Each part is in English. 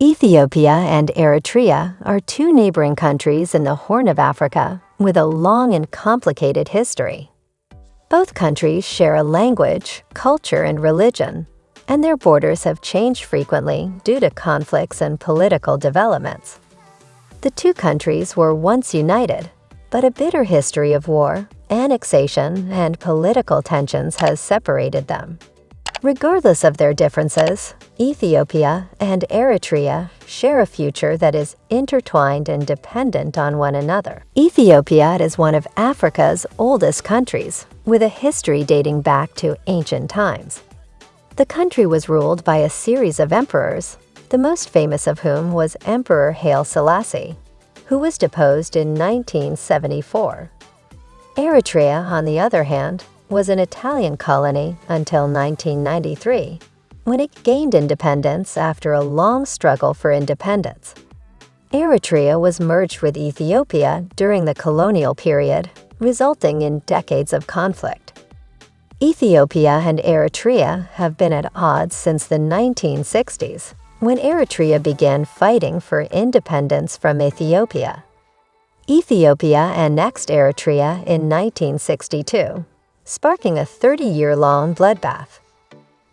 Ethiopia and Eritrea are two neighboring countries in the Horn of Africa with a long and complicated history. Both countries share a language, culture, and religion, and their borders have changed frequently due to conflicts and political developments. The two countries were once united, but a bitter history of war, annexation, and political tensions has separated them. Regardless of their differences, Ethiopia and Eritrea share a future that is intertwined and dependent on one another. Ethiopia is one of Africa's oldest countries, with a history dating back to ancient times. The country was ruled by a series of emperors, the most famous of whom was Emperor Haile Selassie, who was deposed in 1974. Eritrea, on the other hand, was an Italian colony until 1993, when it gained independence after a long struggle for independence. Eritrea was merged with Ethiopia during the colonial period, resulting in decades of conflict. Ethiopia and Eritrea have been at odds since the 1960s, when Eritrea began fighting for independence from Ethiopia. Ethiopia annexed Eritrea in 1962, sparking a 30-year-long bloodbath.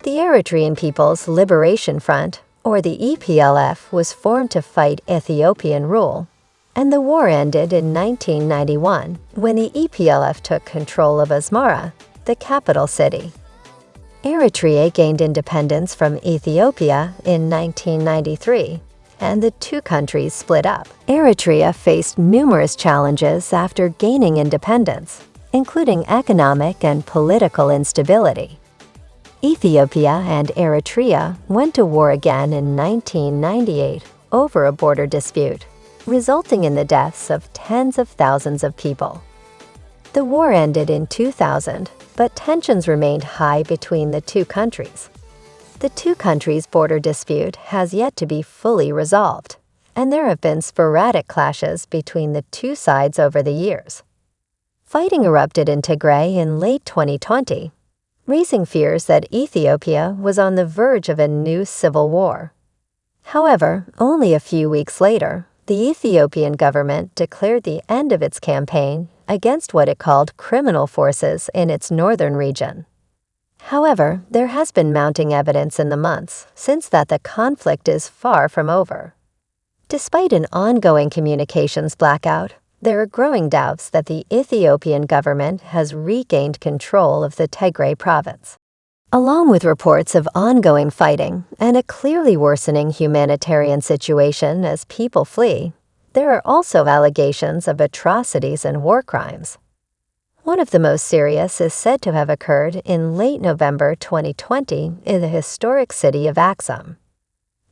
The Eritrean People's Liberation Front, or the EPLF, was formed to fight Ethiopian rule, and the war ended in 1991 when the EPLF took control of Asmara, the capital city. Eritrea gained independence from Ethiopia in 1993, and the two countries split up. Eritrea faced numerous challenges after gaining independence, including economic and political instability. Ethiopia and Eritrea went to war again in 1998 over a border dispute, resulting in the deaths of tens of thousands of people. The war ended in 2000, but tensions remained high between the two countries. The two countries' border dispute has yet to be fully resolved, and there have been sporadic clashes between the two sides over the years. Fighting erupted in Tigray in late 2020, raising fears that Ethiopia was on the verge of a new civil war. However, only a few weeks later, the Ethiopian government declared the end of its campaign against what it called criminal forces in its northern region. However, there has been mounting evidence in the months since that the conflict is far from over. Despite an ongoing communications blackout, there are growing doubts that the Ethiopian government has regained control of the Tigray province. Along with reports of ongoing fighting and a clearly worsening humanitarian situation as people flee, there are also allegations of atrocities and war crimes. One of the most serious is said to have occurred in late November 2020 in the historic city of Axum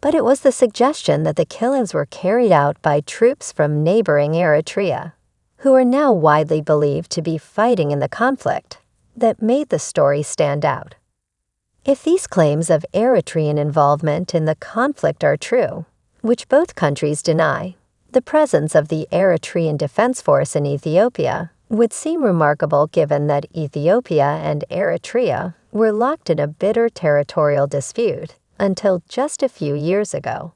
but it was the suggestion that the killings were carried out by troops from neighboring Eritrea, who are now widely believed to be fighting in the conflict, that made the story stand out. If these claims of Eritrean involvement in the conflict are true, which both countries deny, the presence of the Eritrean Defense Force in Ethiopia would seem remarkable given that Ethiopia and Eritrea were locked in a bitter territorial dispute until just a few years ago.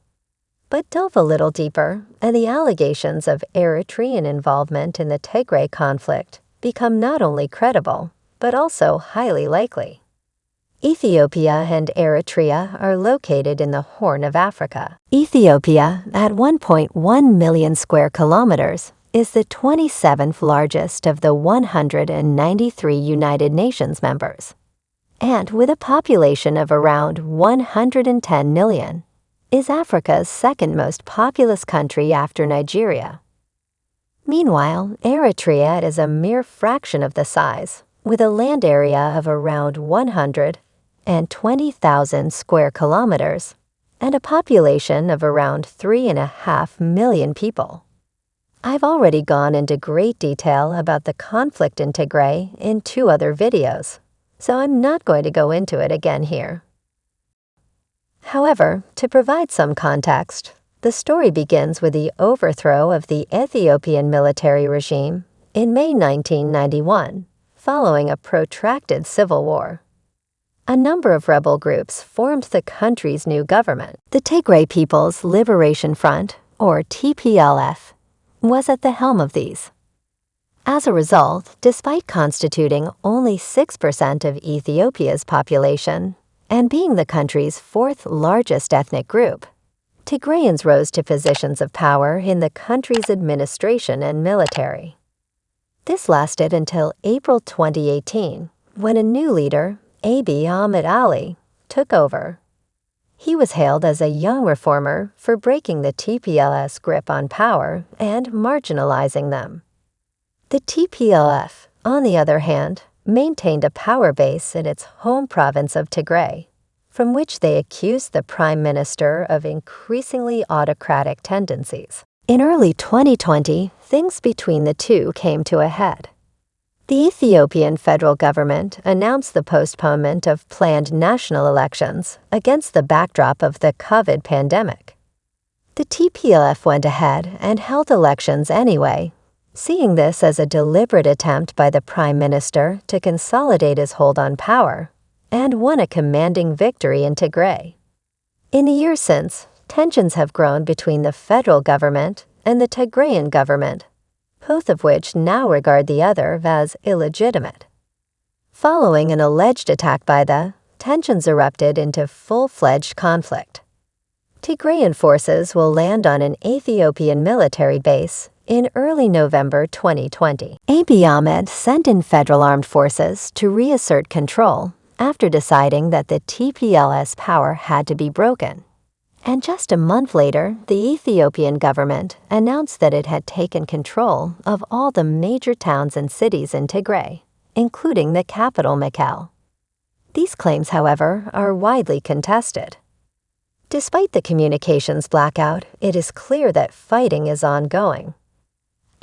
But delve a little deeper, and the allegations of Eritrean involvement in the Tigray conflict become not only credible, but also highly likely. Ethiopia and Eritrea are located in the Horn of Africa. Ethiopia, at 1.1 million square kilometers, is the 27th largest of the 193 United Nations members and with a population of around 110 million, is Africa's second most populous country after Nigeria. Meanwhile, Eritrea is a mere fraction of the size, with a land area of around 120,000 square kilometers and a population of around 3.5 million people. I've already gone into great detail about the conflict in Tigray in two other videos so I'm not going to go into it again here. However, to provide some context, the story begins with the overthrow of the Ethiopian military regime in May 1991, following a protracted civil war. a number of rebel groups formed the country's new government. The Tigray People's Liberation Front, or TPLF, was at the helm of these. As a result, despite constituting only 6% of Ethiopia's population and being the country's fourth largest ethnic group, Tigrayans rose to positions of power in the country's administration and military. This lasted until April 2018, when a new leader, Abiy Ahmed Ali, took over. He was hailed as a young reformer for breaking the TPLF's grip on power and marginalizing them. The TPLF, on the other hand, maintained a power base in its home province of Tigray, from which they accused the prime minister of increasingly autocratic tendencies. In early 2020, things between the two came to a head. The Ethiopian federal government announced the postponement of planned national elections against the backdrop of the COVID pandemic. The TPLF went ahead and held elections anyway, seeing this as a deliberate attempt by the Prime Minister to consolidate his hold on power, and won a commanding victory in Tigray. In the years since, tensions have grown between the federal government and the Tigrayan government both of which now regard the other as illegitimate. Following an alleged attack by the, tensions erupted into full-fledged conflict. Tigrayan forces will land on an Ethiopian military base in early November 2020. Abiy Ahmed sent in federal armed forces to reassert control after deciding that the TPLF's power had to be broken. And just a month later, the Ethiopian government announced that it had taken control of all the major towns and cities in Tigray, including the capital Mekelle. These claims, however, are widely contested. Despite the communications blackout, it is clear that fighting is ongoing.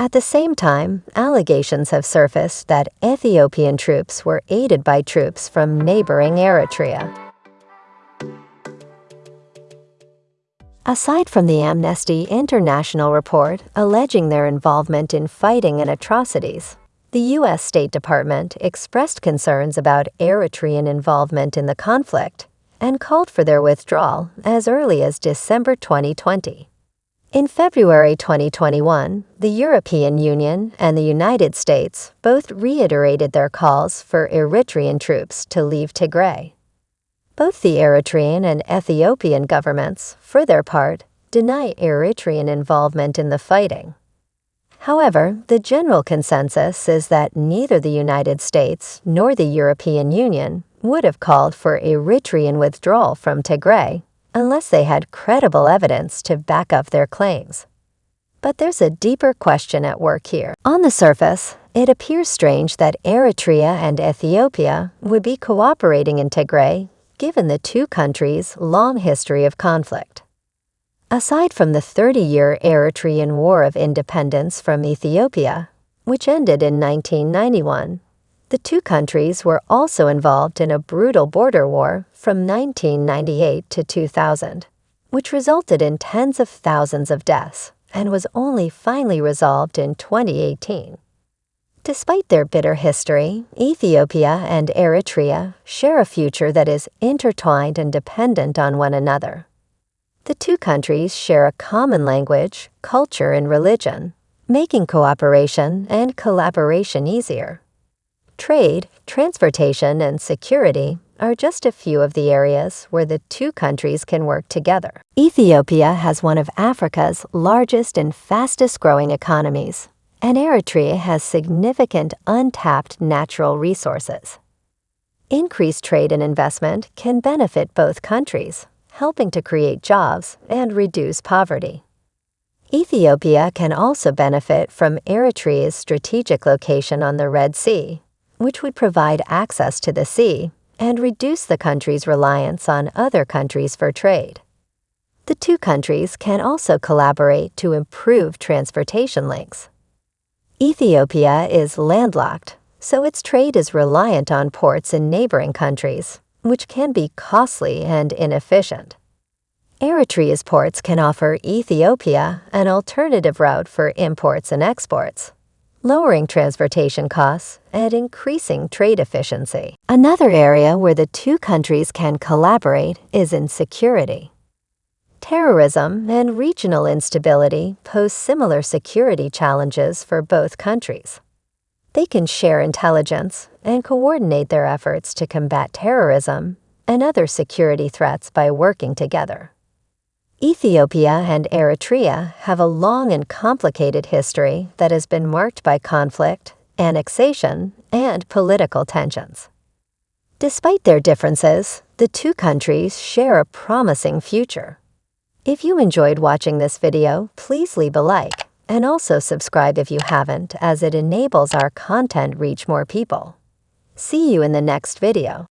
At the same time, allegations have surfaced that Ethiopian troops were aided by troops from neighboring Eritrea. Aside from the Amnesty International report alleging their involvement in fighting and atrocities, the U.S. State Department expressed concerns about Eritrean involvement in the conflict and called for their withdrawal as early as December 2020. In February 2021, the European Union and the United States both reiterated their calls for Eritrean troops to leave Tigray. Both the Eritrean and Ethiopian governments, for their part, deny Eritrean involvement in the fighting. However, the general consensus is that neither the United States nor the European Union would have called for Eritrean withdrawal from Tigray unless they had credible evidence to back up their claims. But there's a deeper question at work here. On the surface, it appears strange that Eritrea and Ethiopia would be cooperating in Tigray given the two countries' long history of conflict. Aside from the 30-year Eritrean War of Independence from Ethiopia, which ended in 1991, the two countries were also involved in a brutal border war from 1998 to 2000, which resulted in tens of thousands of deaths and was only finally resolved in 2018. Despite their bitter history, Ethiopia and Eritrea share a future that is intertwined and dependent on one another. The two countries share a common language, culture, and religion, making cooperation and collaboration easier. Trade, transportation, and security are just a few of the areas where the two countries can work together. Ethiopia has one of Africa's largest and fastest growing economies, and Eritrea has significant untapped natural resources. Increased trade and investment can benefit both countries, helping to create jobs and reduce poverty. Ethiopia can also benefit from Eritrea's strategic location on the Red Sea, which would provide access to the sea and reduce the country's reliance on other countries for trade. The two countries can also collaborate to improve transportation links. Ethiopia is landlocked, so its trade is reliant on ports in neighboring countries, which can be costly and inefficient. Eritrea's ports can offer Ethiopia an alternative route for imports and exports, lowering transportation costs and increasing trade efficiency. Another area where the two countries can collaborate is in security. Terrorism and regional instability pose similar security challenges for both countries. They can share intelligence and coordinate their efforts to combat terrorism and other security threats by working together. Ethiopia and Eritrea have a long and complicated history that has been marked by conflict, annexation, and political tensions. Despite their differences, the two countries share a promising future. If you enjoyed watching this video, please leave a like and also subscribe if you haven't as it enables our content reach more people. See you in the next video.